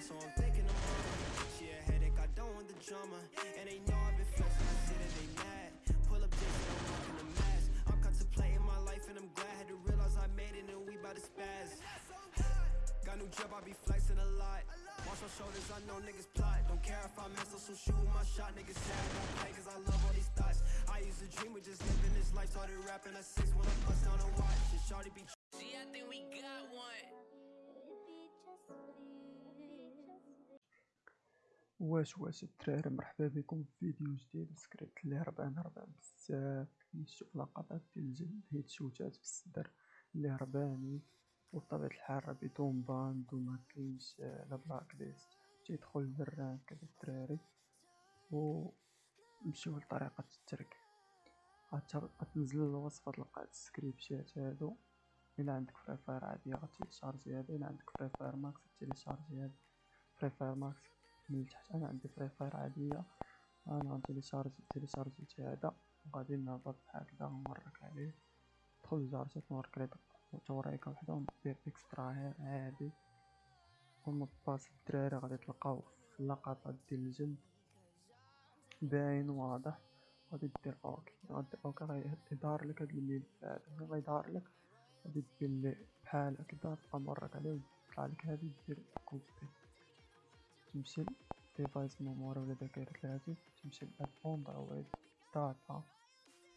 mad, so I'm thinking I'm on She a headache, I don't want the drama. And they know I've been flexing, I see that they mad. Pull up dicks, I'm walking a mask. I'm contemplating my life and I'm glad. Had to realize I made it and we bout to spaz. Got new job. I be flexing a lot. Watch my shoulders, I know niggas plot. Don't care if I mess up, so shoot my shot Niggas sad, I play cause I love all these thoughts. I used to dream of just living this life. Started rapping at six when I bust واش واش الدراري مرحبا بكم في فيديو جديد. سكريبت اللي هربان هربان بزاف نشوف لقطات ديال الجلد هيد شوتات في الصدر. اللي هرباني وبطبيعة الحال راه بدون ban وما كاينش لا blacklist تيدخل لل rank هاد الدراري و نمشيو لطريقة التركيب. غتنزل الوصفة تلقى هاد السكريبتات هادو. إلا عندك Free Fire عادية غتيليشارجي هذا إلا عندك Free Fire Max غتيليشارجي هذا فري فاير ماكس. من التحت أنا عندي فري فاير عادية. أنا غنتيليشارجي تيليشارجيت هذا وغادي نهبط هكذا نورك عليه. دخل لجارتك نورك عليه. توريكا وحدة ندير اكسترا عادي باس الدراري غادي تلقاو في اللقطات ديال الجلد باين واضح. غادي دير أوكي. غادي أوكي. غيظهر لك هاد الملف هذا ملي غيظهر لك. غادي دير بحال هكدا تبقى مورك عليه. ويطلع لك هادي. دير copy. تمشي device memory ولا ذاكرة الهاتف تمشي لاد Android data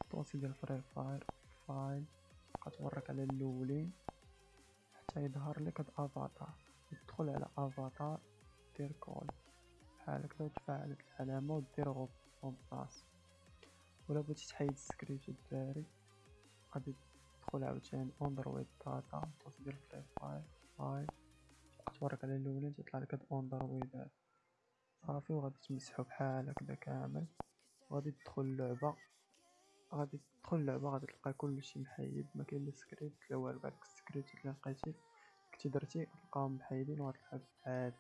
dossier ديال Free Fire file غتورك على الاولين حتى يظهر لك هاد افاتار تدخل على افاتار دير coller بحال هكدا وتفعل هاد العلامة ودير remplace ولا بغيتي تحيد السكريبت الدراري غادي تدخل عاوتاني Android data dossier ديال تورك على الاولين تيطلع لك هاد Android هذا صافي وغادي تمسحو بحال هكدا كامل. وغادي تدخل اللعبة. غادي تدخل اللعبة غادي تلقى كلشي محيد ما كاين لا سكريبت لا والو هادوك السكريبت اللي لقيتي. كنتي درتي غتلقاهم محايدين وغتلعب عادي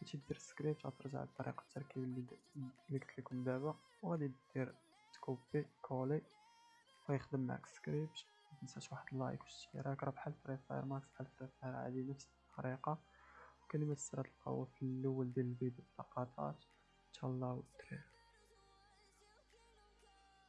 كنتي دير سكريبت غترجع لطريقة التركيب اللي اللي قلت لكم دابا. وغادي دير تكوبي coller ويخدم معاك سكريبت. متنساش واحد ال like واشتراك. راه بحال Free Fire Max بحال Free Fire عادي نفس الطريقة. كلمة السر تلقاوها في الأول ديال الفيديو في اللقطات تهلاو